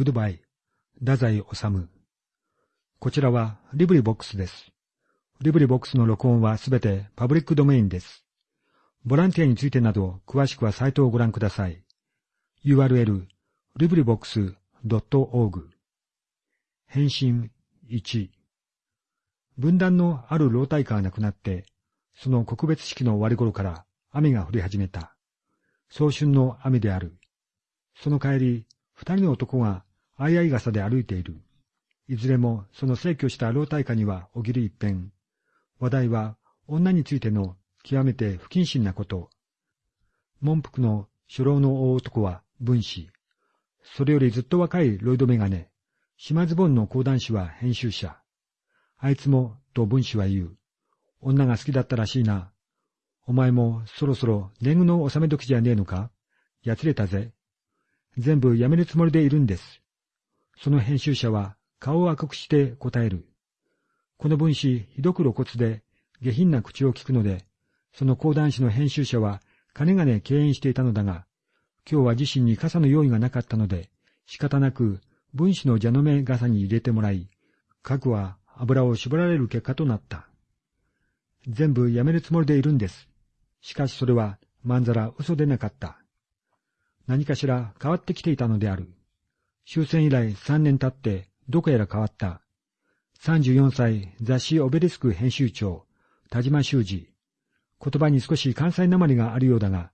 グッドバイ、太宰治。こちらは LibriVox です。 LibriVox の録音はすべてパブリックドメインです。ボランティアについてなど詳しくはサイトをご覧ください。URL、 LibriVox .org 変心1文壇のある老大家が亡くなって、その告別式の終わり頃から雨が降り始めた。早春の雨である。その帰り、二人の男が相合い傘で歩いている。いずれもその逝去した老体下にはおぎり一遍。話題は女についての極めて不謹慎なこと。文福の初老の大男は分子。それよりずっと若いロイドメガネ。島ズボンの講談師は編集者。あいつも、と分子は言う。女が好きだったらしいな。お前もそろそろ年貢の納め時じゃねえのか？やつれたぜ。全部やめるつもりでいるんです。その編集者は顔を赤くして答える。この分子ひどく露骨で下品な口を聞くので、その講談師の編集者は金がね敬遠していたのだが、今日は自身に傘の用意がなかったので、仕方なく分子の蛇の目傘に入れてもらい、核は油を絞られる結果となった。全部やめるつもりでいるんです。しかしそれはまんざら嘘でなかった。何かしら変わってきていたのである。終戦以来三年経ってどこやら変わった。34歳雑誌オベリスク編集長、田島修二。言葉に少し関西なまりがあるようだが、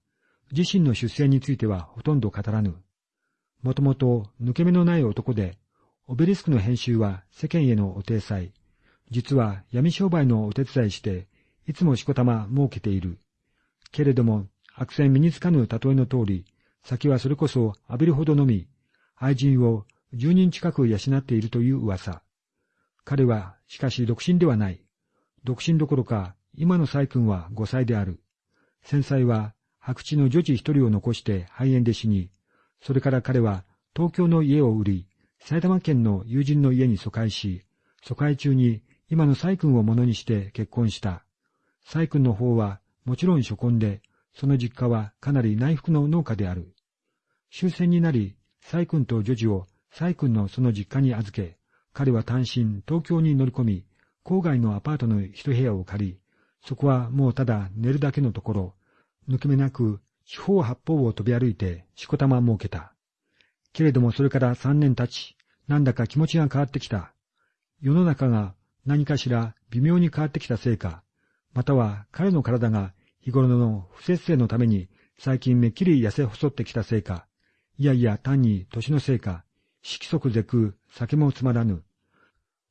自身の出世についてはほとんど語らぬ。もともと抜け目のない男で、オベリスクの編集は世間へのお体裁。実は闇商売のお手伝いして、いつもしこたま設けている。けれども、悪戦身につかぬ例えの通り、先はそれこそ浴びるほどのみ、愛人を十人近く養っているという噂。彼は、しかし独身ではない。独身どころか、今の細君は五歳である。戦災は、白地の女児一人を残して肺炎で死に、それから彼は東京の家を売り、埼玉県の友人の家に疎開し、疎開中に今の細君をものにして結婚した。細君の方はもちろん初婚で、その実家はかなり内服の農家である。終戦になり、イ君と女児をイ君のその実家に預け、彼は単身東京に乗り込み、郊外のアパートの一部屋を借り、そこはもうただ寝るだけのところ、抜け目なく四方八方を飛び歩いてしこたま設けた。けれどもそれから三年経ち、なんだか気持ちが変わってきた。世の中が何かしら微妙に変わってきたせいか、または彼の体が日頃の不節制のために最近めっきり痩せ細ってきたせいか、いやいや単に年のせいか、色即是空、酒もつまらぬ。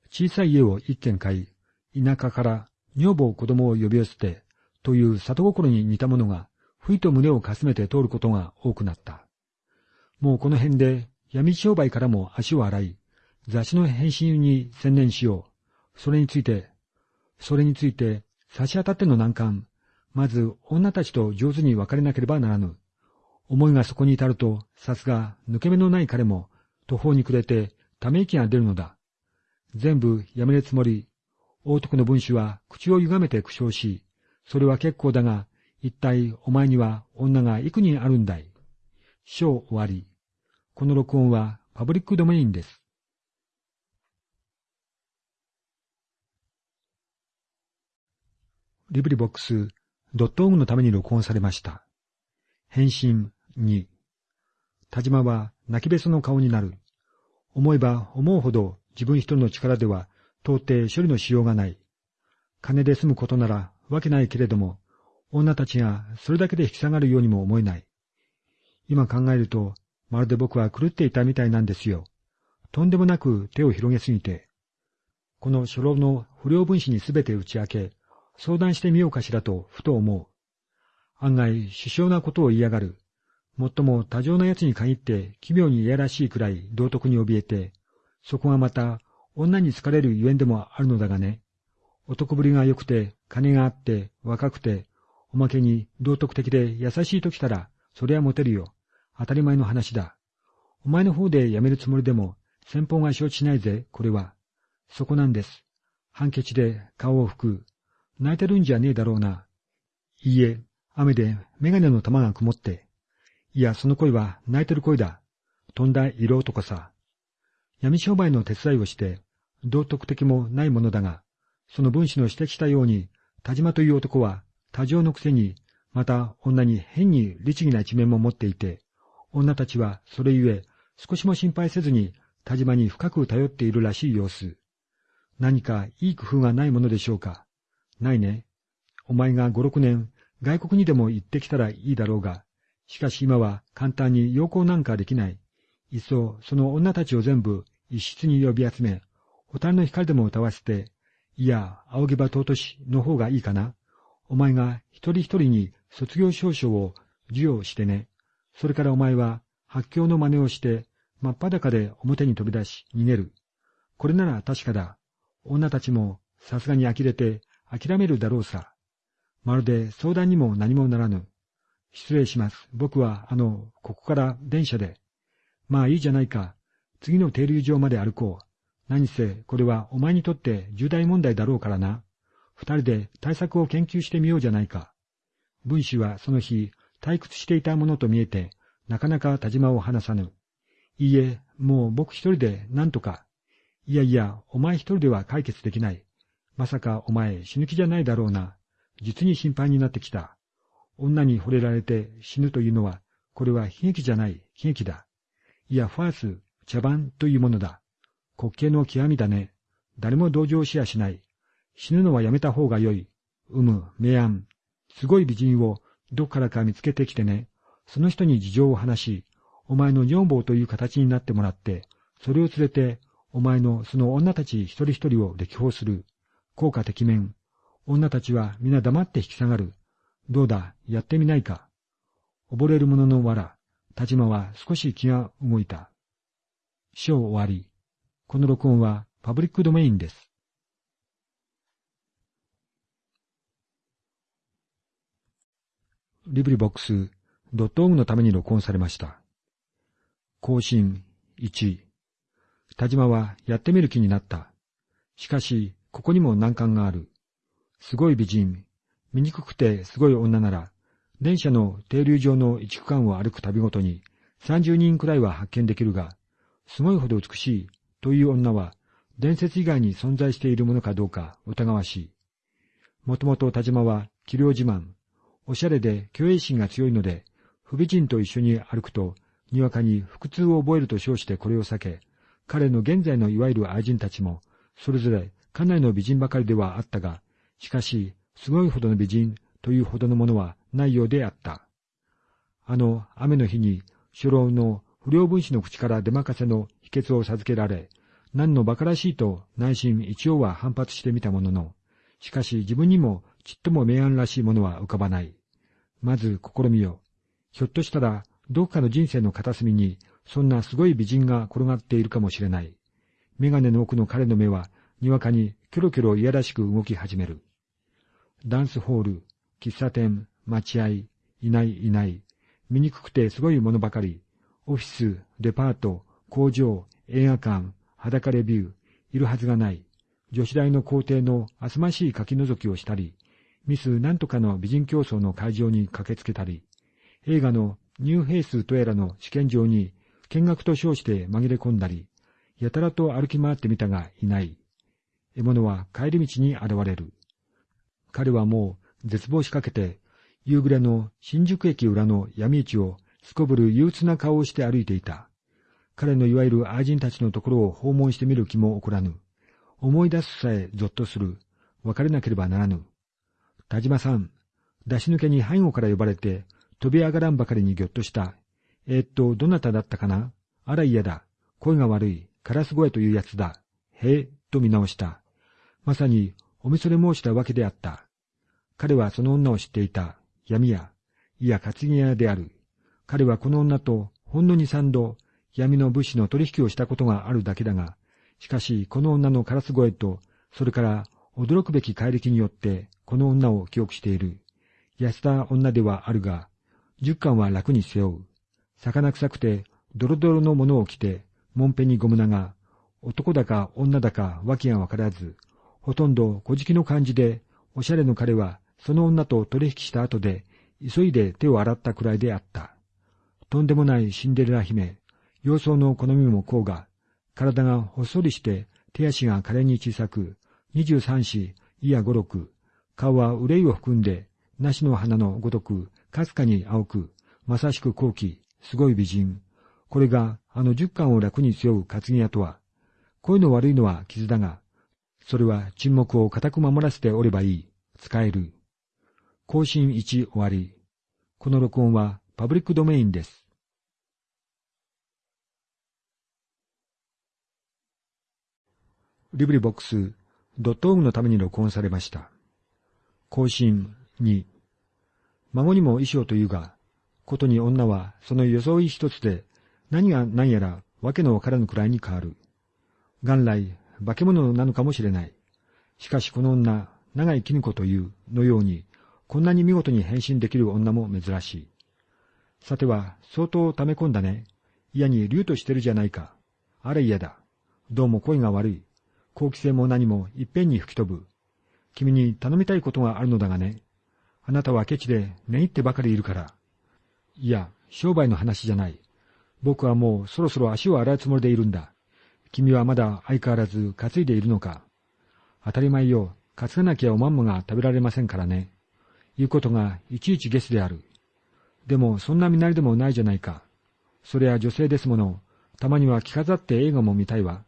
小さい家を一軒買い、田舎から女房子供を呼び寄せて、という里心に似たものが、ふいと胸をかすめて通ることが多くなった。もうこの辺で闇商売からも足を洗い、雑誌の編集に専念しよう。それについて、それについて差し当たっての難関、まず女たちと上手に別れなければならぬ。思いがそこに至ると、さすが抜け目のない彼も途方に暮れてため息が出るのだ。全部やめるつもり。大徳の分子は口を歪めて苦笑し、それは結構だが、一体お前には女が幾人あるんだい？章終わり。この録音はパブリックドメインです。リブリボックスドットオグのために録音されました。返信2。田島は泣きべその顔になる。思えば思うほど自分一人の力では到底処理のしようがない。金で済むことならわけないけれども、女たちがそれだけで引き下がるようにも思えない。今考えると、まるで僕は狂っていたみたいなんですよ。とんでもなく手を広げすぎて。この初老の不良分子にすべて打ち明け、相談してみようかしらとふと思う。案外、首相なことを言いやがる。もっとも多情な奴に限って奇妙にいやらしいくらい道徳に怯えて、そこがまた女に好かれるゆえんでもあるのだがね。男ぶりが良くて、金があって、若くて、おまけに道徳的で優しいときたら、そりゃモテるよ。当たり前の話だ。お前の方で辞めるつもりでも、先方が承知しないぜ、これは。そこなんです。ハンケチで顔を拭く。泣いてるんじゃねえだろうな。いいえ、雨でメガネの玉が曇って。いや、その声は泣いてる声だ。飛んだ色男さ。闇商売の手伝いをして、道徳的もないものだが、その分子の指摘したように、田島という男は多情のくせに、また女に変に律儀な一面も持っていて、女たちはそれゆえ少しも心配せずに田島に深く頼っているらしい様子。何かいい工夫がないものでしょうか。ないね。お前が五六年外国にでも行ってきたらいいだろうが、しかし今は簡単に要行なんかできない。いっそその女たちを全部一室に呼び集め、蛍の光でも歌わせて、いや、仰げば尊しの方がいいかな。お前が一人一人に卒業証書を授与してね。それからお前は発狂の真似をして、真っ裸で表に飛び出し逃げる。これなら確かだ。女たちもさすがに呆れて諦めるだろうさ。まるで相談にも何もならぬ。失礼します。僕は、あの、ここから電車で。まあいいじゃないか。次の停留場まで歩こう。何せ、これはお前にとって重大問題だろうからな。二人で対策を研究してみようじゃないか。文士はその日、退屈していたものと見えて、なかなか田島を離さぬ。いいえ、もう僕一人で何とか。いやいや、お前一人では解決できない。まさかお前死ぬ気じゃないだろうな。実に心配になってきた。女に惚れられて死ぬというのは、これは悲劇じゃない、悲劇だ。いや、ファース、茶番というものだ。滑稽の極みだね。誰も同情しやしない。死ぬのはやめた方がよい。うむ、明暗。すごい美人をどっからか見つけてきてね。その人に事情を話し、お前の女房という形になってもらって、それを連れて、お前のその女たち一人一人を歴訪する。効果的面。女たちは皆黙って引き下がる。どうだ、やってみないか？溺れる者の藁。田島は少し気が動いた。章終わり。この録音はパブリックドメインです。リブリボックスドットオグのために録音されました。更新1。田島はやってみる気になった。しかし、ここにも難関がある。すごい美人、醜くてすごい女なら、電車の停留場の一区間を歩く旅ごとに30人くらいは発見できるが、すごいほど美しいという女は伝説以外に存在しているものかどうか疑わしい。もともと田島は器量自慢、おしゃれで虚栄心が強いので、不美人と一緒に歩くと、にわかに腹痛を覚えると称してこれを避け、彼の現在のいわゆる愛人たちも、それぞれかなりの美人ばかりではあったが、しかし、すごいほどの美人というほどのものはないようであった。あの雨の日に、初老の不良分子の口から出任せの秘訣を授けられ、何の馬鹿らしいと内心一応は反発してみたものの、しかし自分にもちっとも明暗らしいものは浮かばない。まず試みよ。ひょっとしたら、どこかの人生の片隅に、そんなすごい美人が転がっているかもしれない。メガネの奥の彼の目は、にわかにキョロキョロいやらしく動き始める。ダンスホール、喫茶店、待合、いないいない。醜くてすごいものばかり。オフィス、デパート、工場、映画館、裸レビュー、いるはずがない。女子大の校庭のあすましい書き覗きをしたり、ミスなんとかの美人競争の会場に駆けつけたり、映画のニューヘイスとやらの試験場に見学と称して紛れ込んだり、やたらと歩き回ってみたがいない。獲物は帰り道に現れる。彼はもう絶望しかけて、夕暮れの新宿駅裏の闇市をすこぶる憂鬱な顔をして歩いていた。彼のいわゆる愛人たちのところを訪問してみる気も起こらぬ。思い出すさえぞっとする。別れなければならぬ。田島さん、出し抜けに背後から呼ばれて、飛び上がらんばかりにぎょっとした。えー、っと、どなただったかな？あら嫌だ。声が悪い。カラス声というやつだ。へえ、と見直した。まさに、おみそれ申したわけであった。彼はその女を知っていた。闇屋。いや、担ぎ屋である。彼はこの女と、ほんの二三度、闇の物資の取引をしたことがあるだけだが、しかし、この女のカラス声と、それから驚くべき怪力によって、この女を記憶している。痩せた女ではあるが、十巻は楽に背負う。魚臭くて、ドロドロのものを着て、もんぺにゴム長。男だか女だか訳がわからず、ほとんど小じきの感じで、おしゃれの彼は、その女と取引した後で、急いで手を洗ったくらいであった。とんでもないシンデレラ姫、様相の好みもこうが、体がほっそりして手足が可憐に小さく、二十三子、いや五六、顔は憂いを含んで、梨の花のごとく、かすかに青く、まさしく高貴、すごい美人。これがあの十巻を楽に背負う担ぎ屋とは、声の悪いのは傷だが、それは沈黙を固く守らせておればいい。使える。更新1終わり。この録音はパブリックドメインです。リブリボックス、ドットオグのために録音されました。更新2。孫にも衣装というが、ことに女はその装い一つで何が何やらわけのわからぬくらいに変わる。元来、化け物なのかもしれない。しかしこの女、長井絹子というのように、こんなに見事に変身できる女も珍しい。さては、相当溜め込んだね。嫌に竜としてるじゃないか。あれ嫌だ。どうも声が悪い。好奇心も何もいっぺんに吹き飛ぶ。君に頼みたいことがあるのだがね。あなたはケチで寝入ってばかりいるから。いや、商売の話じゃない。僕はもうそろそろ足を洗うつもりでいるんだ。君はまだ相変わらず担いでいるのか。当たり前よ。担がなきゃおまんまが食べられませんからね。いうことがいちいちゲスである。でもそんな身なりでもないじゃないか。それは女性ですもの。たまには着飾って映画も見たいわ。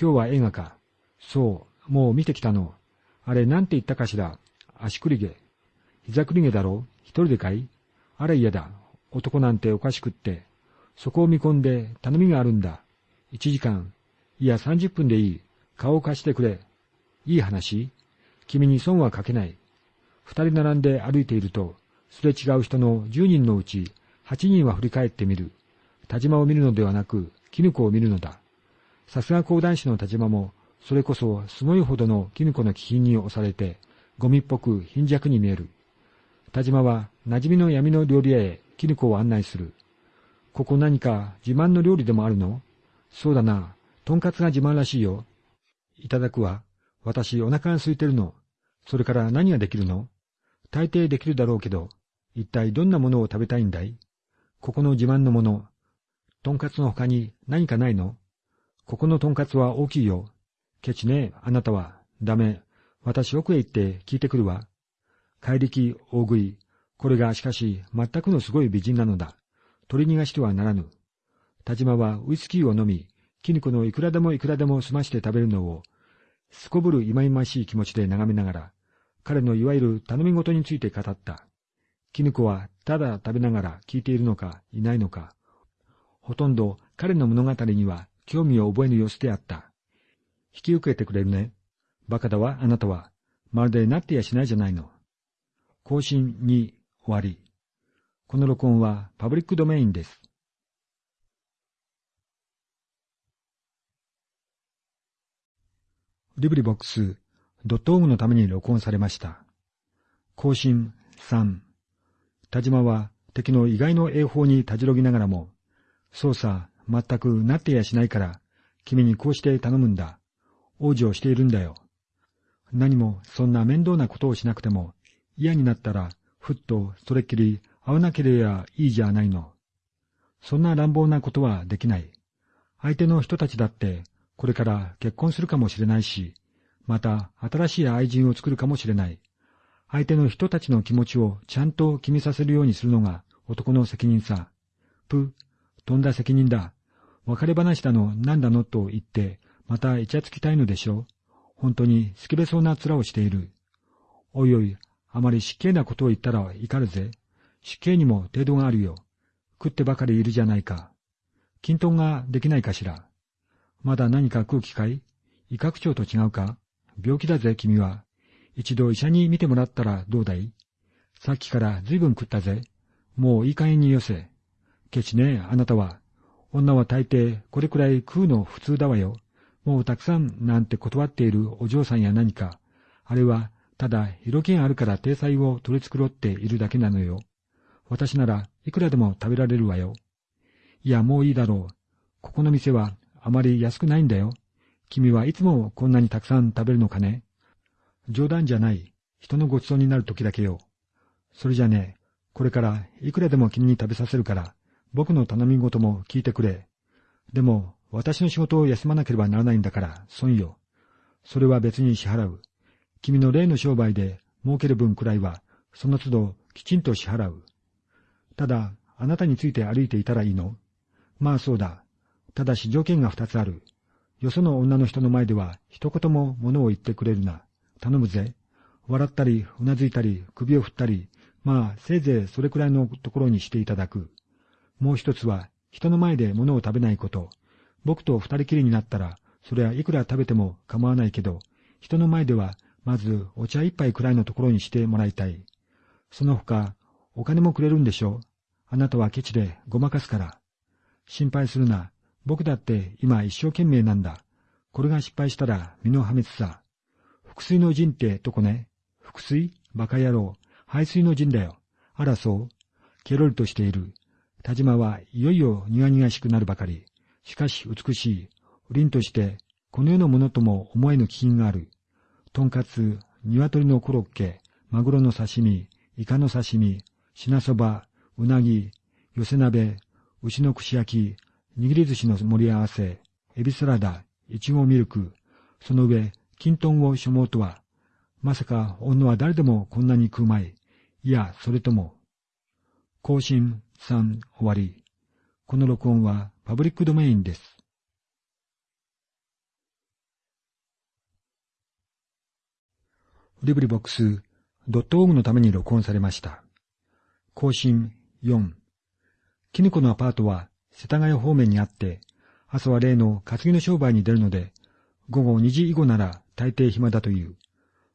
今日は映画か。そう、もう見てきたの。あれ、なんて言ったかしら。足栗毛。膝栗毛だろ一人でかいあれ嫌だ。男なんておかしくって。そこを見込んで頼みがあるんだ。一時間。いや、三十分でいい。顔を貸してくれ。いい話君に損はかけない。二人並んで歩いていると、すれ違う人の十人のうち八人は振り返ってみる。田島を見るのではなく、絹子を見るのだ。さすが講談師の田島もそれこそすごいほどの絹子の気品に押されて、ゴミっぽく貧弱に見える。田島は馴染みの闇の料理屋へ絹子を案内する。ここ何か自慢の料理でもあるの？そうだな。とんかつが自慢らしいよ。いただくわ。私お腹が空いてるの。それから何ができるの？大抵できるだろうけど、一体どんなものを食べたいんだい？ここの自慢のもの。とんかつの他に何かないの？ここのとんかつは大きいよ。ケチね、あなたは。ダメ。私奥へ行って聞いてくるわ。怪力、大食い。これがしかし全くのすごい美人なのだ。取り逃がしてはならぬ。田島はウイスキーを飲み、絹子のいくらでもいくらでも済まして食べるのを、すこぶる忌々しい気持ちで眺めながら、彼のいわゆる頼み事について語った。絹子はただ食べながら聞いているのかいないのか、ほとんど彼の物語には興味を覚えぬ様子であった。引き受けてくれるね。バカだわ、あなたは。まるでなってやしないじゃないの。更新に終わり。この録音はパブリックドメインです。リブリボックス、ドットオグのために録音されました。更新3。田島は敵の意外の栄法にたじろぎながらも、操作全くなってやしないから、君にこうして頼むんだ。往生しているんだよ。何もそんな面倒なことをしなくても、嫌になったら、ふっとそれっきり会わなければいいじゃないの。そんな乱暴なことはできない。相手の人たちだって、これから結婚するかもしれないし、また新しい愛人を作るかもしれない。相手の人たちの気持ちをちゃんと決めさせるようにするのが男の責任さ。ぷ、とんだ責任だ。別れ話だの、なんだのと言って、またイチャつきたいのでしょう本当にスケベそうな面をしている。おいおい、あまり失敬なことを言ったら怒るぜ。失敬にも程度があるよ。食ってばかりいるじゃないか。均等ができないかしら。まだ何か空気かい？胃拡張と違うか？病気だぜ、君は。一度医者に診てもらったらどうだい？さっきから随分食ったぜ。もういい加減によせ。ケチね、あなたは。女は大抵これくらい食うの普通だわよ。もうたくさんなんて断っているお嬢さんや何か、あれはただ色気あるから体裁を取り繕っているだけなのよ。私ならいくらでも食べられるわよ。いや、もういいだろう。ここの店はあまり安くないんだよ。君はいつもこんなにたくさん食べるのかね？冗談じゃない。人のごちそうになる時だけよ。それじゃね、これからいくらでも君に食べさせるから、僕の頼み事も聞いてくれ。でも、私の仕事を休まなければならないんだから、損よ。それは別に支払う。君の例の商売で儲ける分くらいは、その都度きちんと支払う。ただ、あなたについて歩いていたらいいの？まあそうだ。ただし条件が二つある。よその女の人の前では一言も物を言ってくれるな。頼むぜ。笑ったり、うなずいたり、首を振ったり、まあ、せいぜいそれくらいのところにしていただく。もう一つは、人の前で物を食べないこと。僕と二人きりになったら、それはいくら食べても構わないけど、人の前では、まずお茶一杯くらいのところにしてもらいたい。その他、お金もくれるんでしょあなたはケチでごまかすから。心配するな。僕だって今一生懸命なんだ。これが失敗したら身の破滅さ。腹水の陣ってとこね。腹水？バカ野郎。排水の陣だよ。あらそう。ケロリとしている。田島はいよいよ苦々しくなるばかり。しかし美しい。凛として、この世のものとも思えぬ気品がある。とんかつ、鶏のコロッケ、マグロの刺身、イカの刺身、品そば、うなぎ、寄せ鍋、牛の串焼き、握り寿司の盛り合わせ、エビサラダ、いちごミルク、その上、金豚を所望とは、まさか女は誰でもこんなに食うまい。いや、それとも。更新3終わり。この録音はパブリックドメインです。リブリボックスドットオーグのために録音されました。更新4。キヌコのアパートは世田谷方面にあって、朝は例の担ぎの商売に出るので、午後2時以後なら大抵暇だという。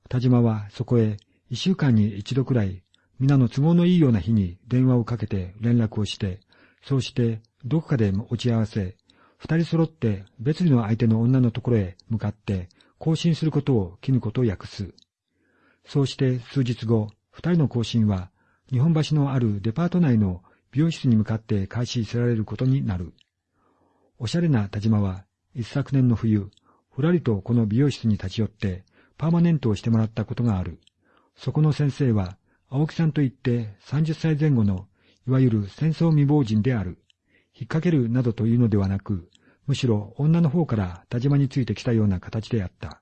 田島はそこへ一週間に一度くらい、皆の都合のいいような日に電話をかけて連絡をして、そうしてどこかで落ち合わせ、二人揃って別の相手の女のところへ向かって更新することをキヌコと訳す。そうして数日後、二人の更新は、日本橋のあるデパート内の美容室に向かって開始せられることになる。おしゃれな田島は、一昨年の冬、ふらりとこの美容室に立ち寄って、パーマネントをしてもらったことがある。そこの先生は、青木さんといって30歳前後の、いわゆる戦争未亡人である。引っ掛けるなどというのではなく、むしろ女の方から田島についてきたような形であった。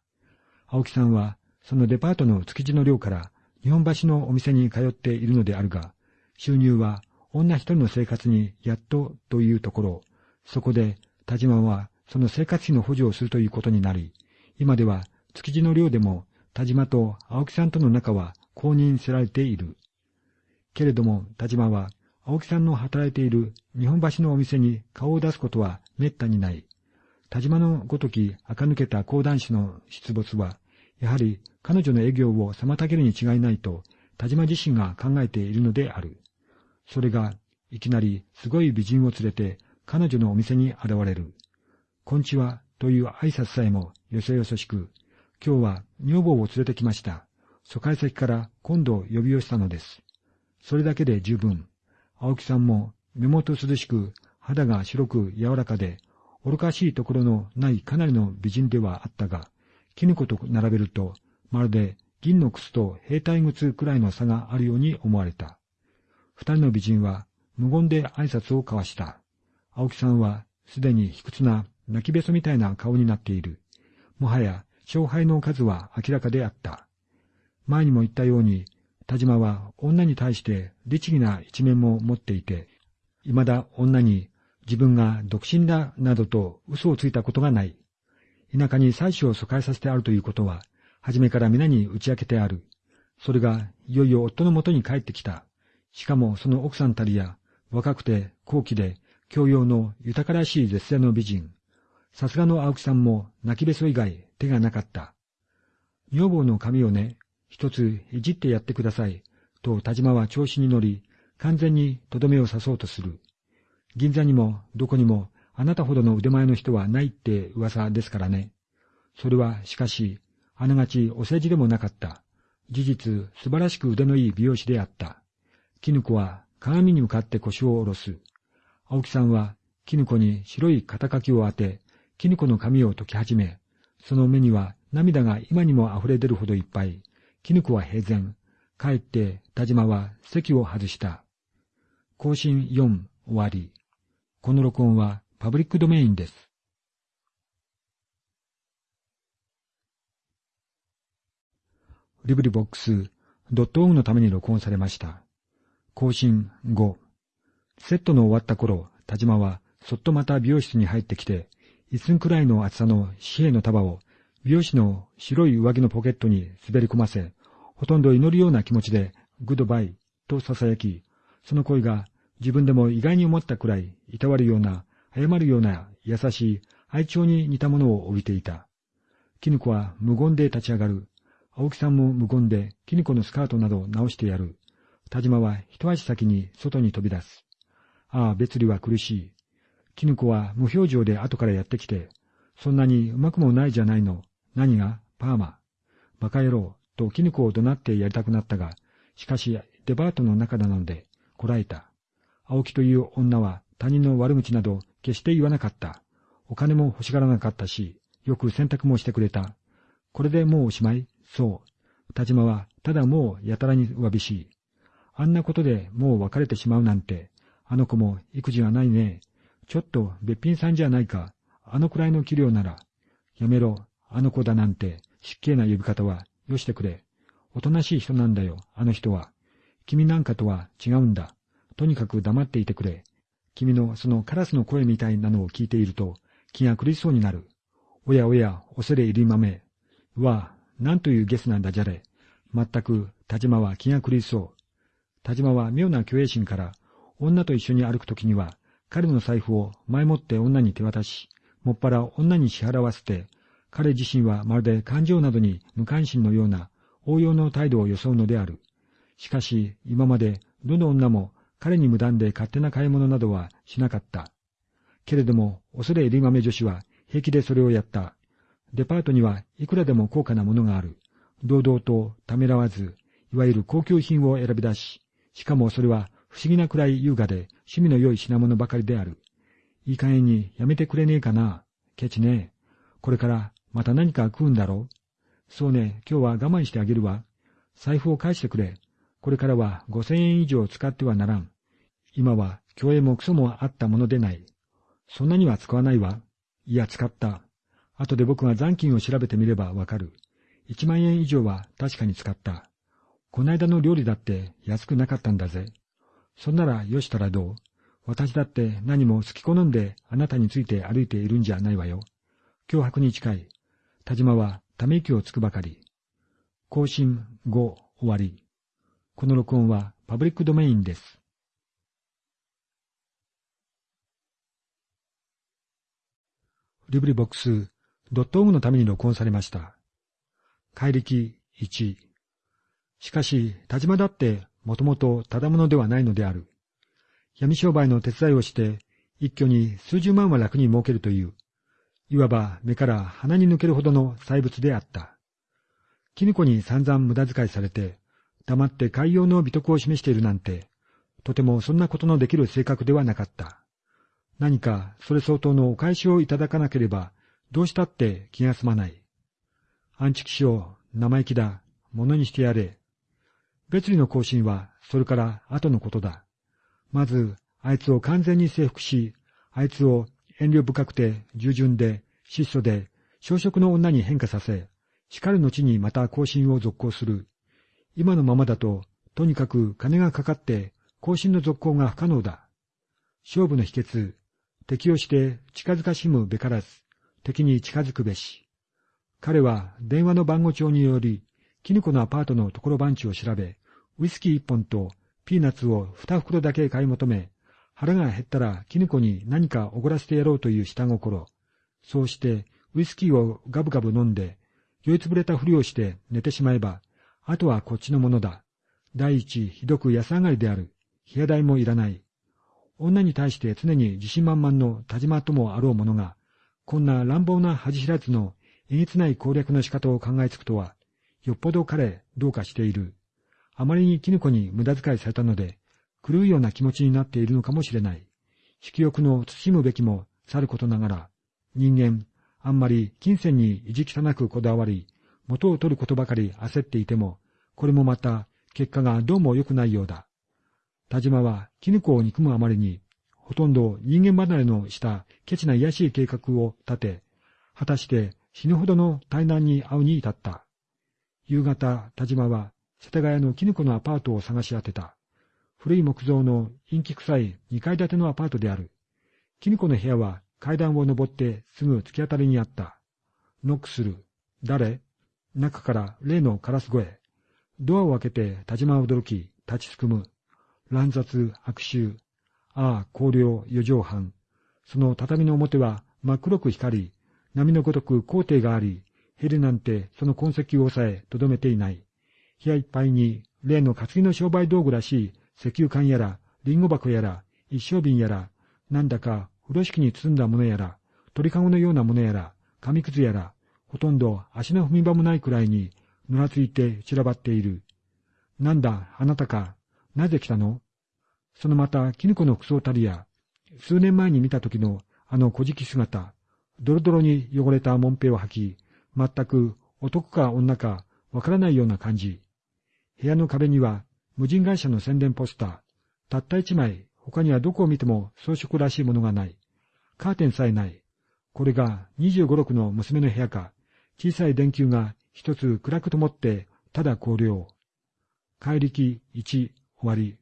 青木さんはそのデパートの築地の寮から日本橋のお店に通っているのであるが、収入は女一人の生活にやっとというところ、そこで田島はその生活費の補助をするということになり、今では築地の寮でも田島と青木さんとの仲は公認せられている。けれども田島は青木さんの働いている日本橋のお店に顔を出すことは滅多にない。田島のごとき垢抜けた講談師の出没は、やはり彼女の営業を妨げるに違いないと、田島自身が考えているのである。それが、いきなりすごい美人を連れて彼女のお店に現れる。こんちはという挨拶さえもよそよそしく、今日は女房を連れてきました。疎開先から今度呼び寄せたのです。それだけで十分。青木さんも目元涼しく、肌が白く柔らかで、愚かしいところのないかなりの美人ではあったが、絹子と並べると、まるで銀の靴と兵隊靴くらいの差があるように思われた。二人の美人は無言で挨拶を交わした。青木さんはすでに卑屈な泣きべそみたいな顔になっている。もはや勝敗の数は明らかであった。前にも言ったように、田島は女に対して律儀な一面も持っていて、未だ女に自分が独身だなどと嘘をついたことがない。田舎に妻子を疎開させてあるということは、初めから皆に打ち明けてある。それが、いよいよ夫のもとに帰ってきた。しかもその奥さんたりや、若くて高貴で、教養の豊からしい絶世の美人。さすがの青木さんも泣きべそ以外手がなかった。女房の髪をね、一ついじってやってください。と田島は調子に乗り、完全にとどめを刺そうとする。銀座にもどこにもあなたほどの腕前の人はないって噂ですからね。それはしかし、あながちお世辞でもなかった。事実、素晴らしく腕のいい美容師であった。絹子は鏡に向かって腰を下ろす。青木さんは絹子に白い肩書きを当て、絹子の髪を解き始め、その目には涙が今にも溢れ出るほどいっぱい。絹子は平然。帰って田島は席を外した。更新4終わり。この録音はパブリックドメインです。リブリボックス、ドットオのために録音されました。更新5。セットの終わった頃、田島はそっとまた美容室に入ってきて、一寸くらいの厚さの紙幣の束を美容師の白い上着のポケットに滑り込ませ、ほとんど祈るような気持ちで、グッドバイと囁き、その声が自分でも意外に思ったくらい、いたわるような、謝るような優しい愛情に似たものを帯びていた。絹子は無言で立ち上がる。青木さんも無言で、絹子のスカートなど直してやる。田島は一足先に外に飛び出す。ああ、別離は苦しい。絹子は無表情で後からやってきて、そんなにうまくもないじゃないの。何が？パーマ。バカ野郎。と絹子を怒鳴ってやりたくなったが、しかしデパートの中なので、こらえた。青木という女は他人の悪口など決して言わなかった。お金も欲しがらなかったし、よく洗濯もしてくれた。これでもうおしまい？そう。田島は、ただもうやたらにわびしい。あんなことでもう別れてしまうなんて、あの子も育児がないね。ちょっとべっぴんさんじゃないか。あのくらいの器量なら。やめろ、あの子だなんて、失敬な呼び方は、よしてくれ。おとなしい人なんだよ、あの人は。君なんかとは違うんだ。とにかく黙っていてくれ。君のそのカラスの声みたいなのを聞いていると、気が狂いそうになる。おやおや、恐れ入り豆。わあ、なんというゲスなんだじゃれ。まったく、田島は気が狂いそう。田島は妙な虚栄心から、女と一緒に歩くときには、彼の財布を前もって女に手渡し、もっぱら女に支払わせて、彼自身はまるで感情などに無関心のような応用の態度を装うのである。しかし、今までどの女も彼に無断で勝手な買い物などはしなかった。けれども、恐れ入り豆女子は平気でそれをやった。デパートにはいくらでも高価なものがある。堂々とためらわず、いわゆる高級品を選び出し、しかもそれは不思議なくらい優雅で趣味の良い品物ばかりである。いい加減にやめてくれねえかな。ケチね。これからまた何か食うんだろうそうね、今日は我慢してあげるわ。財布を返してくれ。これからは五千円以上使ってはならん。今は競泳もクソもあったものでない。そんなには使わないわ。いや、使った。後で僕が残金を調べてみればわかる。一万円以上は確かに使った。こないだの料理だって安くなかったんだぜ。そんならよしたらどう？私だって何も好き好んであなたについて歩いているんじゃないわよ。脅迫に近い。田島はため息をつくばかり。更新後終わり。この録音はパブリックドメインです。リブリボックス、ドットオグのために録音されました。怪力1。しかし、田島だってもともとただものではないのである。闇商売の手伝いをして、一挙に数十万は楽に儲けるという、いわば目から鼻に抜けるほどの細物であった。絹子に散々無駄遣いされて、黙って海洋の美徳を示しているなんて、とてもそんなことのできる性格ではなかった。何かそれ相当のお返しをいただかなければ、どうしたって気が済まない。アンチキしよう、生意気だ、物にしてやれ。別離の更新は、それから後のことだ。まず、あいつを完全に征服し、あいつを遠慮深くて従順で質素で小食の女に変化させ、叱る後にまた更新を続行する。今のままだと、とにかく金がかかって更新の続行が不可能だ。勝負の秘訣、敵をして近づかしむべからず、敵に近づくべし。彼は電話の番号帳により、キヌコのアパートのところ番地を調べ、ウイスキー一本とピーナッツを二袋だけ買い求め、腹が減ったらキヌコに何かおごらせてやろうという下心。そうして、ウイスキーをガブガブ飲んで、酔いつぶれたふりをして寝てしまえば、あとはこっちのものだ。第一、ひどく安上がりである。部屋代もいらない。女に対して常に自信満々の田島ともあろう者が、こんな乱暴な恥知らずのえげつない攻略の仕方を考えつくとは、よっぽど彼どうかしている。あまりに絹子に無駄遣いされたので、狂うような気持ちになっているのかもしれない。色欲の慎むべきもさることながら、人間、あんまり金銭に意地汚くこだわり、元を取ることばかり焦っていても、これもまた結果がどうも良くないようだ。田島は絹子を憎むあまりに、ほとんど人間離れのしたケチな癒しい計画を立て、果たして死ぬほどの大難に遭うに至った。夕方、田島は世田谷の絹子のアパートを探し当てた。古い木造の陰気臭い二階建てのアパートである。絹子の部屋は階段を登ってすぐ突き当たりにあった。ノックする。誰？中から例のカラス声。ドアを開けて田島は驚き、立ちすくむ。乱雑、悪臭。ああ、荒涼、四畳半。その畳の表は真っ黒く光り、波のごとく皇帝があり、ヘルなんてその痕跡を抑え、とどめていない。部屋いっぱいに、例の担ぎの商売道具らしい石油缶やら、リンゴ箱やら、一升瓶やら、なんだか風呂敷に包んだものやら、鳥かごのようなものやら、紙くずやら、ほとんど足の踏み場もないくらいに、ぬらついて散らばっている。なんだ、あなたか。なぜ来たの？そのまた、キヌコの服装たりや、数年前に見た時のあの小敷姿、ドロドロに汚れたもんぺを履き、全く男か女かわからないような感じ。部屋の壁には無人会社の宣伝ポスター、たった一枚、他にはどこを見ても装飾らしいものがない。カーテンさえない。これが25、6の娘の部屋か、小さい電球が一つ暗く灯って、ただ光量。怪力1、終わり。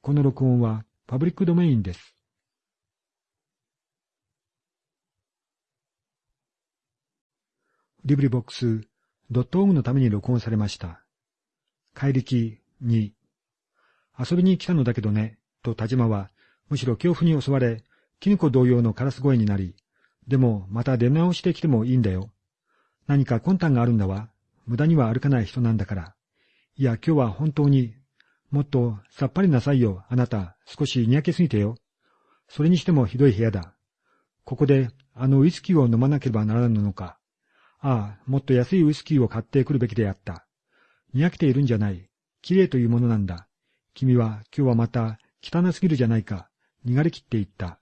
この録音はパブリックドメインです。リブリボックス、ドットオグのために録音されました。怪力2、遊びに来たのだけどね、と田島は、むしろ恐怖に襲われ、キノコ同様のカラス声になり、でもまた出直してきてもいいんだよ。何か魂胆があるんだわ。無駄には歩かない人なんだから。いや、今日は本当に、もっとさっぱりなさいよ、あなた。少しにやけすぎてよ。それにしてもひどい部屋だ。ここで、あのウイスキーを飲まなければならぬのか。ああ、もっと安いウイスキーを買ってくるべきであった。にやけているんじゃない。綺麗というものなんだ。君は今日はまた汚すぎるじゃないか。逃がれきって言った。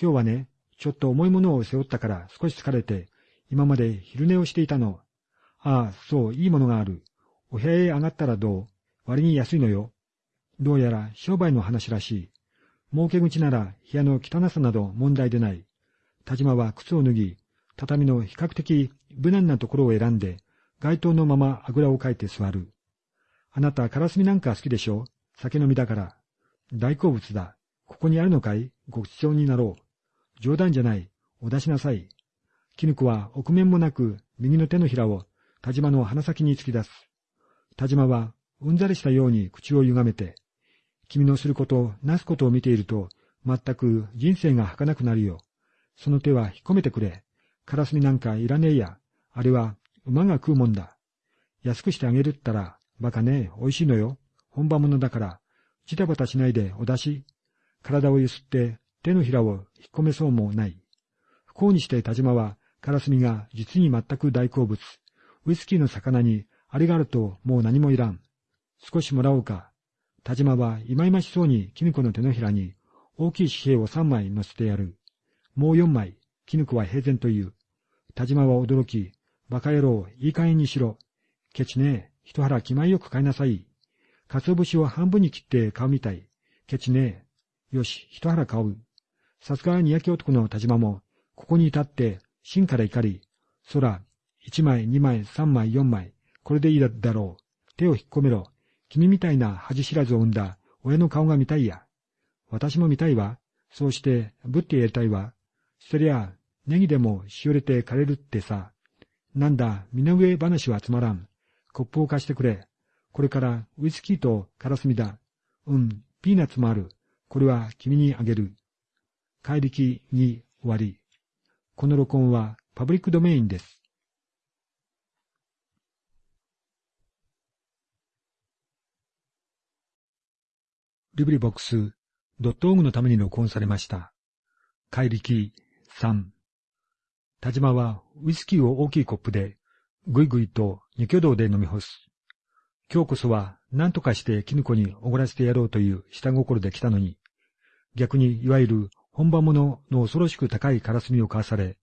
今日はね、ちょっと重いものを背負ったから少し疲れて、今まで昼寝をしていたの。ああ、そう、いいものがある。お部屋へ上がったらどう？割に安いのよ。どうやら商売の話らしい。儲け口なら部屋の汚さなど問題でない。田島は靴を脱ぎ、畳の比較的無難なところを選んで、街灯のままあぐらをかいて座る。あなた、カラスミなんか好きでしょ？酒飲みだから。大好物だ。ここにあるのかい？ごちそうになろう。冗談じゃない。お出しなさい。絹子は臆面もなく右の手のひらを田島の鼻先に突き出す。田島はうんざりしたように口を歪めて、君のすること、なすことを見ていると、全く人生が儚くなるよ。その手は引っ込めてくれ。カラスミなんかいらねえや。あれは馬が食うもんだ。安くしてあげるったら、バカね、美味しいのよ。本場物だから、ジタバタしないでお出し。体をゆすって手のひらを引っ込めそうもない。不幸にして田島は、カラスミが実に全く大好物。ウイスキーの魚にあれがあるともう何もいらん。少しもらおうか。田島は忌々しそうに絹子の手のひらに大きい紙幣を三枚乗せてやる。もう四枚、絹子は平然と言う。田島は驚き、バカ野郎、いい加減にしろ。ケチねえ、一腹気前よく買いなさい。鰹節を半分に切って買うみたい。ケチね。よし、一腹買う。さすがにやけ男の田島も、ここに至って、芯から怒り、空、一枚、二枚、三枚、四枚、これでいいだろう。手を引っ込めろ。君みたいな恥知らずを生んだ親の顔が見たいや。私も見たいわ。そうして、ぶってやりたいわ。そりゃ、ネギでもしおれて枯れるってさ。なんだ、身の上話はつまらん。コップを貸してくれ。これからウイスキーとカラスミだ。うん、ピーナッツもある。これは君にあげる。怪力に終わり。この録音はパブリックドメインです。リブリボックス、ドットオグのために録音されました。怪力3。田島はウイスキーを大きいコップで、ぐいぐいと二挙動で飲み干す。今日こそは何とかして絹子におごらせてやろうという下心で来たのに、逆にいわゆる本場物の恐ろしく高いカラスミを買わされ、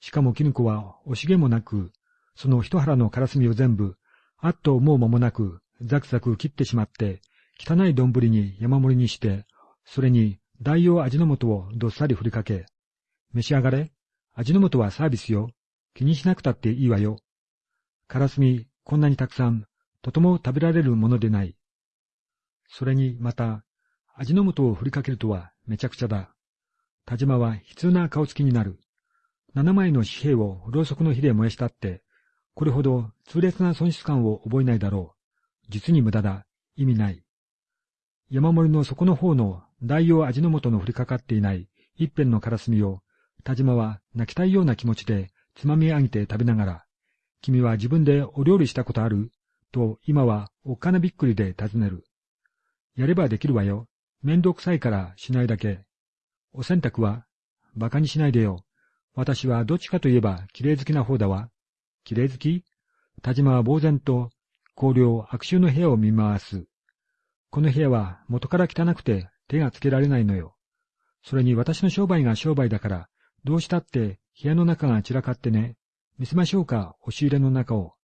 しかも絹子は惜しげもなく、その一腹のカラスミを全部、あっと思う間もなく、ザクザク切ってしまって、汚い丼に山盛りにして、それに大用味の素をどっさり振りかけ、召し上がれ。味の素はサービスよ。気にしなくたっていいわよ。カラスミこんなにたくさん、とても食べられるものでない。それに、また、味の素を振りかけるとはめちゃくちゃだ。田島は悲痛な顔つきになる。七枚の紙幣をろうそくの火で燃やしたって、これほど痛烈な損失感を覚えないだろう。実に無駄だ。意味ない。山盛りの底の方の大用味の素の降りかかっていない一辺のからすみを、田島は泣きたいような気持ちでつまみ上げて食べながら、君は自分でお料理したことある？と今はおっかなびっくりで尋ねる。やればできるわよ。めんどくさいからしないだけ。お洗濯は馬鹿にしないでよ。私はどっちかといえば綺麗好きな方だわ。綺麗好き？田島は呆然と香料悪臭の部屋を見回す。この部屋は元から汚くて手がつけられないのよ。それに私の商売が商売だから、どうしたって部屋の中が散らかってね。見せましょうか、押し入れの中を。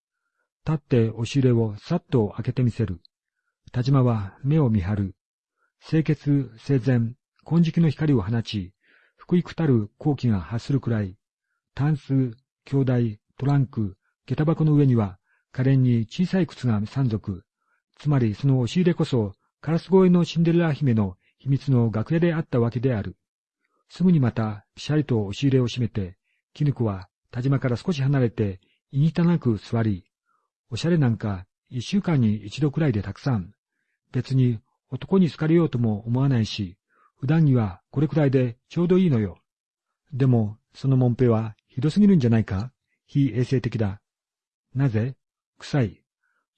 立って押し入れをさっと開けてみせる。田島は目を見張る。清潔、整然、金色の光を放ち、福井くたる後期が発するくらい、タンス、兄弟、トランク、下駄箱の上には、可憐に小さい靴が三足。つまりその押し入れこそ、カラス声のシンデレラ姫の秘密の楽屋であったわけである。すぐにまた、ぴしゃりと押し入れを閉めて、絹子は田島から少し離れて、いにたなく座り、おしゃれなんか一週間に一度くらいでたくさん。別に男に好かれようとも思わないし、普段にはこれくらいでちょうどいいのよ。でも、そのもんぺはひどすぎるんじゃないか？非衛生的だ。なぜ？臭い。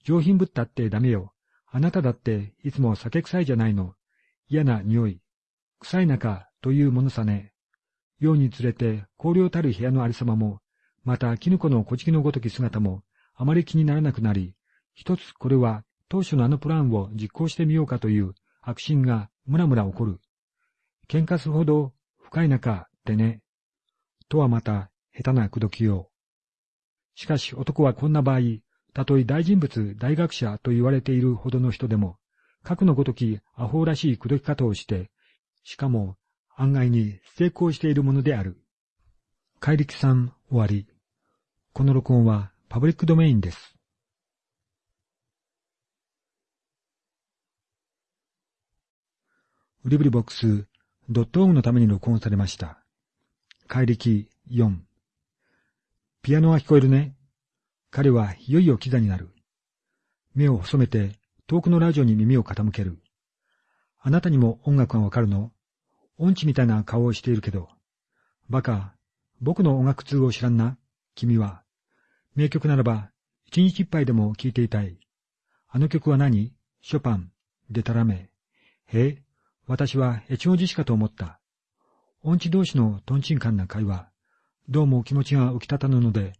上品ぶったってダメよ。あなただっていつも酒臭いじゃないの。嫌な匂い。臭い中というものさね。ようにつれて荒涼たる部屋のありさまも、また絹子の小じきのごとき姿も、あまり気にならなくなり、一つこれは当初のあのプランを実行してみようかという悪心がむらむら起こる。喧嘩するほど深い中ってね。とはまた下手な口説きよう。しかし男はこんな場合、たとえ大人物、大学者と言われているほどの人でも、核のごときアホらしい口説き方をして、しかも案外に成功しているものである。怪力さん終わり。この録音はパブリックドメインです。ウリブリボックスドットオグのために録音されました。怪力4。ピアノは聞こえるね。彼はいよいよキザになる。目を細めて遠くのラジオに耳を傾ける。あなたにも音楽がわかるの？音痴みたいな顔をしているけど。バカ、僕の音楽通を知らんな君は。名曲ならば、一日一杯でも聴いていたい。あの曲は何？ショパン、デタラメ。へえ、私は越後寺しかと思った。音痴同士のトンチンカンな会話。どうも気持ちが浮き立たぬので、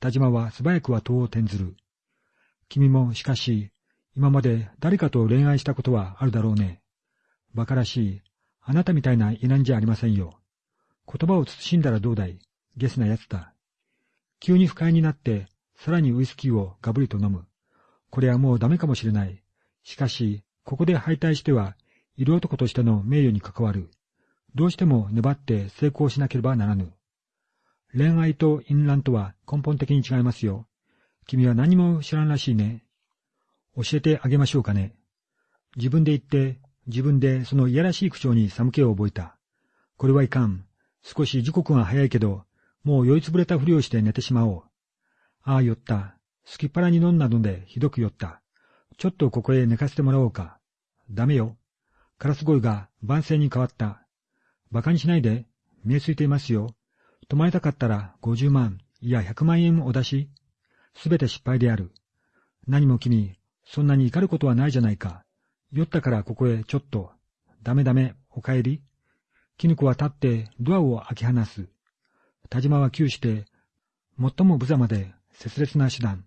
田島は素早くは戸を転ずる。君も、しかし、今まで誰かと恋愛したことはあるだろうね。馬鹿らしい。あなたみたいな異難じゃありませんよ。言葉を慎んだらどうだい？ゲスな奴だ。急に不快になって、さらにウイスキーをガブリと飲む。これはもうダメかもしれない。しかし、ここで敗退しては、色男としての名誉に関わる。どうしても粘って成功しなければならぬ。恋愛と淫乱とは根本的に違いますよ。君は何も知らんらしいね。教えてあげましょうかね。自分で言って、自分でそのいやらしい口調に寒気を覚えた。これはいかん。少し時刻が早いけど、もう酔いつぶれたふりをして寝てしまおう。ああ、酔った。すきっ腹に飲んだのでひどく酔った。ちょっとここへ寝かせてもらおうか。ダメよ。カラス声が万世に変わった。馬鹿にしないで。見えついていますよ。泊まりたかったら50万、いや100万円お出し。すべて失敗である。何も君、そんなに怒ることはないじゃないか。酔ったからここへちょっと。ダメダメ、お帰り。絹子は立ってドアを開き放す。田島は窮して、最も無様で切烈な手段。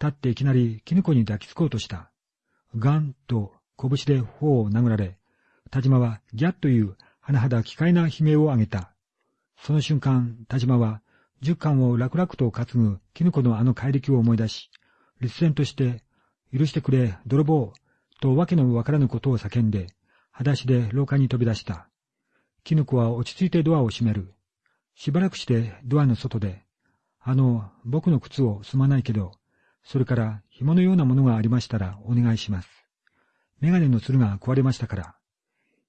立っていきなり絹子に抱きつこうとした。ガンと拳で頬を殴られ、田島はギャッという甚だ奇怪な悲鳴を上げた。その瞬間、田島は、十巻を楽々と担ぐ絹子のあの怪力を思い出し、立然として、許してくれ、泥棒、とわけのわからぬことを叫んで、裸足で廊下に飛び出した。絹子は落ち着いてドアを閉める。しばらくしてドアの外で、あの、僕の靴をすまないけど、それから紐のようなものがありましたらお願いします。メガネのつるが壊れましたから。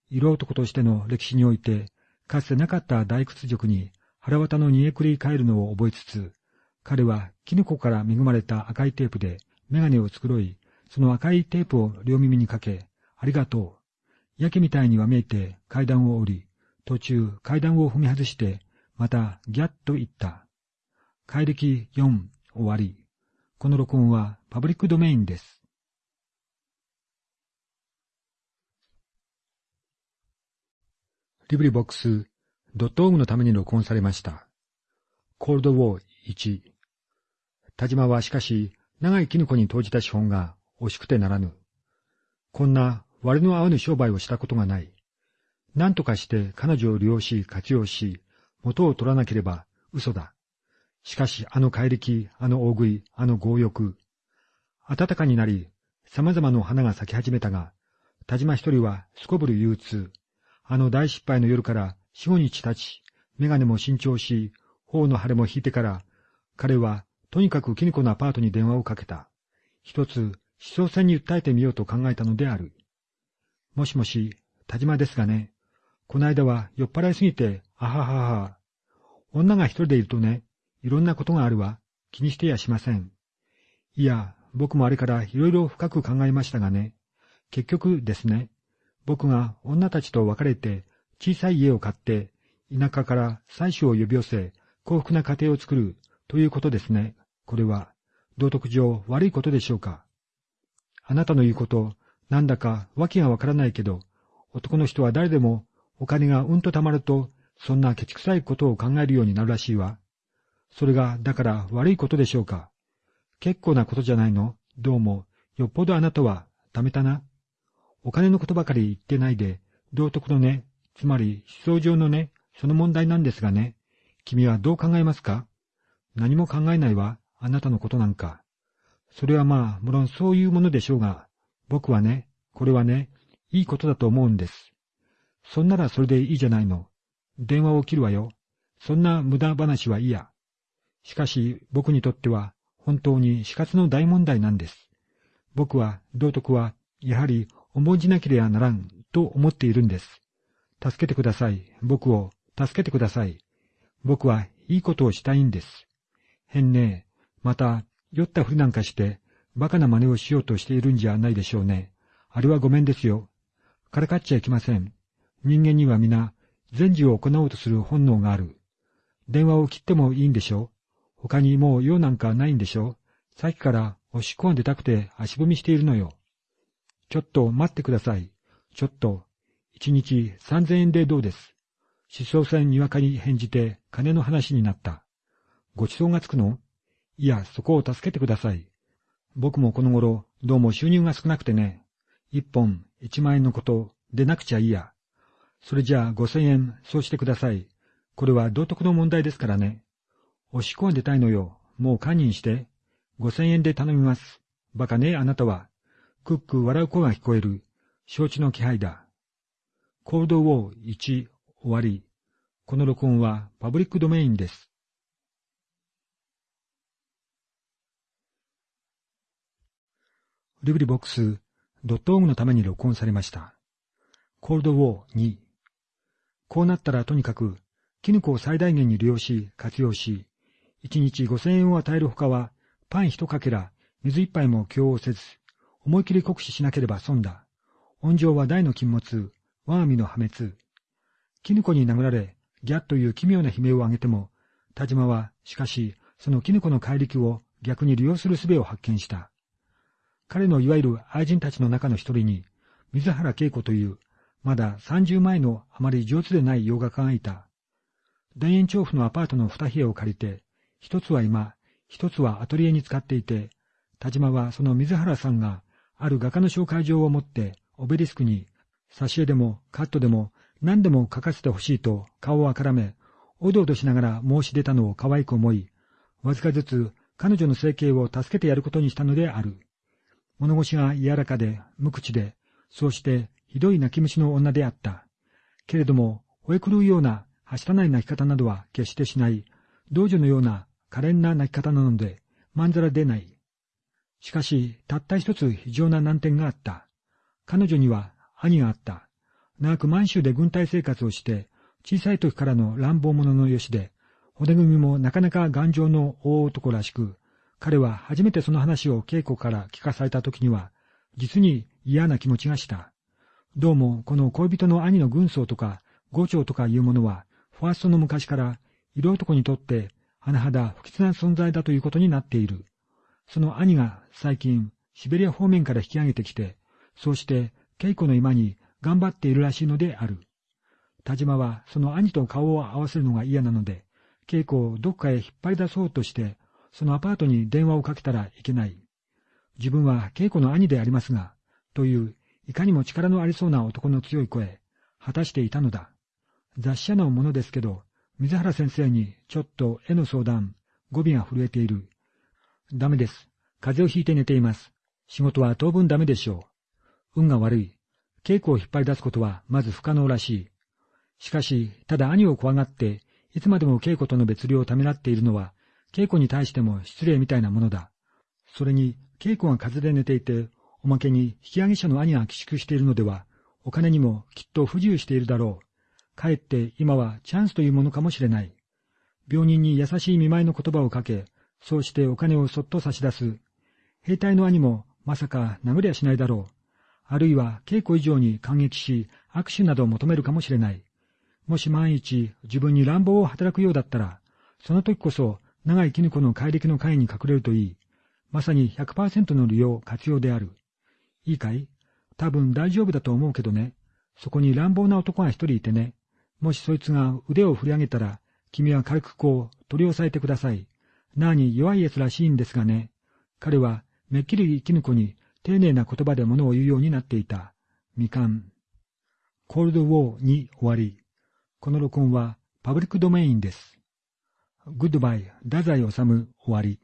色男としての歴史において、かつてなかった大屈辱に腹渡の煮えくり返るのを覚えつつ、彼はキノコから恵まれた赤いテープでメガネを繕い、その赤いテープを両耳にかけ、ありがとう。やけみたいにわめいて階段を降り、途中階段を踏み外して、またギャッと言った。怪力4終わり。この録音はパブリックドメインです。リブリボックスドットオームのために録音されました。コールドウォー1。田島はしかし、長いキノコに投じた資本が惜しくてならぬ。こんな割の合わぬ商売をしたことがない。何とかして彼女を利用し活用し、元を取らなければ嘘だ。しかしあの怪力、あの大食い、あの強欲。暖かになり、様々な花が咲き始めたが、田島一人はすこぶる憂鬱。あの大失敗の夜から四五日経ち、メガネも新調し、頬の腫れも引いてから、彼はとにかくキニコのアパートに電話をかけた。一つ、思想戦に訴えてみようと考えたのである。もしもし、田島ですがね。この間は酔っ払いすぎて、あははは。女が一人でいるとね、いろんなことがあるわ。気にしてやしません。いや、僕もあれからいろいろ深く考えましたがね。結局ですね、僕が女たちと別れて小さい家を買って、田舎から妻子を呼び寄せ、幸福な家庭を作るということですね。これは、道徳上悪いことでしょうか。あなたの言うこと、なんだか訳がわからないけど、男の人は誰でもお金がうんと貯まると、そんなケチくさいことを考えるようになるらしいわ。それが、だから悪いことでしょうか。結構なことじゃないのどうも、よっぽどあなたは、貯めたな。お金のことばかり言ってないで、道徳のね、つまり思想上のね、その問題なんですがね、君はどう考えますか何も考えないわ、あなたのことなんか。それはまあ、無論そういうものでしょうが、僕はね、これはね、いいことだと思うんです。そんならそれでいいじゃないの。電話を切るわよ。そんな無駄話は嫌。しかし、僕にとっては、本当に死活の大問題なんです。僕は、道徳は、やはり、重んじなければならん、と思っているんです。助けてください。僕を、助けてください。僕はいいことをしたいんです。変ねまた、酔ったふりなんかして、馬鹿な真似をしようとしているんじゃないでしょうね。あれはごめんですよ。からかっちゃいけません。人間には皆、善事を行おうとする本能がある。電話を切ってもいいんでしょ他にもう用なんかないんでしょさっきからおしっこが出たくて足踏みしているのよ。ちょっと待ってください。ちょっと、一日三千円でどうです？思想船にわかに返じて金の話になった。ごちそうがつくの？いや、そこを助けてください。僕もこの頃、どうも収入が少なくてね。一本、一万円のこと、でなくちゃいいや。それじゃあ五千円、そうしてください。これは道徳の問題ですからね。おしっこが出たいのよ。もう堪忍して。五千円で頼みます。バカねえ、あなたは。クック笑う声が聞こえる。承知の気配だ。コールドウォー1終わり。この録音はパブリックドメインです。リブリボックス、ドットオームのために録音されました。コールドウォー2。こうなったらとにかく、キノコを最大限に利用し、活用し、1日5000円を与えるほかは、パン一かけら、水一杯も供をせず、思い切り酷使しなければ損だ。温情は大の禁物、我が身の破滅。キノコに殴られ、ギャッという奇妙な悲鳴を上げても、田島は、しかし、そのキノコの怪力を逆に利用する術を発見した。彼のいわゆる愛人たちの中の一人に、水原恵子という、まだ30前のあまり上手でない洋画家がいた。田園調布のアパートの二部屋を借りて、一つは今、一つはアトリエに使っていて、田島はその水原さんが、ある画家の紹介状を持って、オベリスクに、挿絵でもカットでも何でも書かせてほしいと顔をあからめ、おどおどしながら申し出たのを可愛く思い、わずかずつ彼女の生計を助けてやることにしたのである。物腰が柔らかで、無口で、そうしてひどい泣き虫の女であった。けれども、吠え狂うような、はしたない泣き方などは決してしない、道女のような可憐な泣き方なので、まんざら出ない。しかし、たった一つ非常な難点があった。彼女には兄があった。長く満州で軍隊生活をして、小さい時からの乱暴者のよしで、骨組みもなかなか頑丈の大男らしく、彼は初めてその話を稽古から聞かされた時には、実に嫌な気持ちがした。どうも、この恋人の兄の軍曹とか、五長とかいうものは、ファーストの昔から、色男にとって、甚だ不吉な存在だということになっている。その兄が最近、シベリア方面から引き上げてきて、そうして稽古の今に頑張っているらしいのである。田島はその兄と顔を合わせるのが嫌なので、稽古をどっかへ引っ張り出そうとして、そのアパートに電話をかけたらいけない。自分は稽古の兄でありますが、という、いかにも力のありそうな男の強い声、果たしていたのだ。雑誌社のものですけど、水原先生にちょっと絵の相談、語尾が震えている。ダメです。風邪をひいて寝ています。仕事は当分ダメでしょう。運が悪い。稽古を引っ張り出すことはまず不可能らしい。しかし、ただ兄を怖がって、いつまでも稽古との別離をためらっているのは、稽古に対しても失礼みたいなものだ。それに、稽古が風で寝ていて、おまけに引き上げ者の兄が寄宿しているのでは、お金にもきっと不自由しているだろう。かえって今はチャンスというものかもしれない。病人に優しい見舞いの言葉をかけ、そうしてお金をそっと差し出す。兵隊の兄もまさか殴りはしないだろう。あるいは稽古以上に感激し、握手などを求めるかもしれない。もし万一自分に乱暴を働くようだったら、その時こそ長い絹子の怪力の会に隠れるといい。まさに100%の利用、活用である。いいかい？多分大丈夫だと思うけどね。そこに乱暴な男が一人いてね。もしそいつが腕を振り上げたら、君は軽くこう取り押さえてください。なあに弱い奴らしいんですがね。彼はめっきり絹子に丁寧な言葉で物を言うようになっていた。未完。コールドウォー2終わり。この録音はパブリックドメインです。グッドバイ、太宰治終わり。